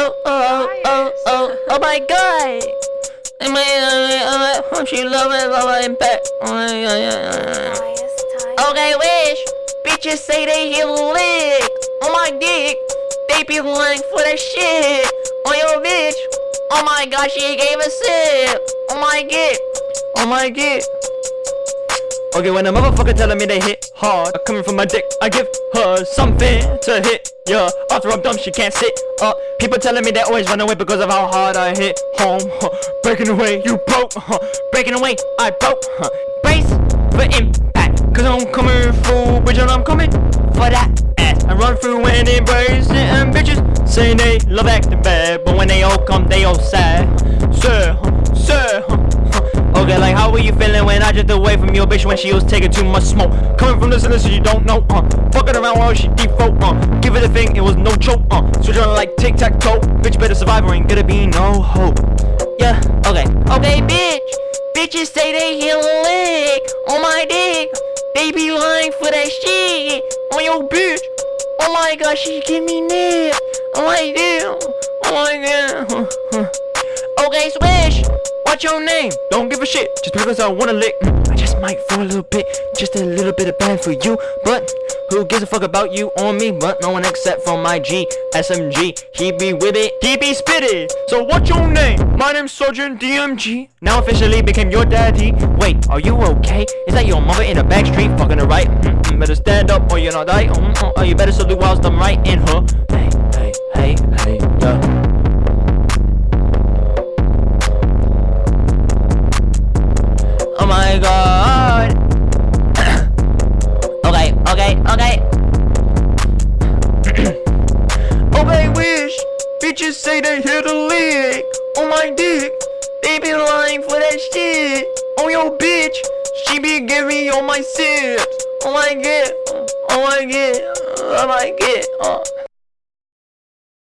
oh, oh, oh, oh, oh my god. Uh, uh, she love it, love it, impact. Okay, wish. Bitches say they hear lick on my dick. They be lying for that shit on your bitch. Oh my god, she gave a sip. Oh my god. Oh my god. Okay, when a motherfucker telling me they hit hard, coming from my dick, I give her something to hit. Yeah, after I'm dumb, she can't sit up. People telling me they always run away because of how hard I hit home. Breaking away, you broke. Breaking away, I broke. Brace for impact, cause I'm coming through, bitch, and I'm coming for that ass. I run through and embrace it, and bitches saying they love acting bad, but when they all come, they all sad. How were you feeling when I just away from your bitch when she was taking too much smoke? Coming from this and you don't know, uh. Fucking around while she default, uh. Give it a thing, it was no joke, uh. Switch on like tic tac toe. Bitch better survive or ain't gonna be no hope. Yeah, okay. Okay, bitch. Bitches say they hear lick on my dick. They be lying for that shit on your bitch. Oh my god, she give me nip. Oh my god. Oh my god. What's your name? Don't give a shit, just because I wanna lick. Mm, I just might for a little bit, just a little bit of bad for you. But who gives a fuck about you or me? But no one except for my G, SMG. He be with it, he be spitted. So what's your name? My name's Sergeant DMG. Now officially became your daddy. Wait, are you okay? Is that your mother in the back street fucking her right? Mm -mm, better stand up or you're not die. Mm -mm, or you better salute whilst I'm right in her. Hey, hey, hey, wish. Bitches say they hit a lick on my dick. They be lying for that shit. On your bitch, she be giving me all my sips. Oh my god. Oh my god. Oh my god. Oh.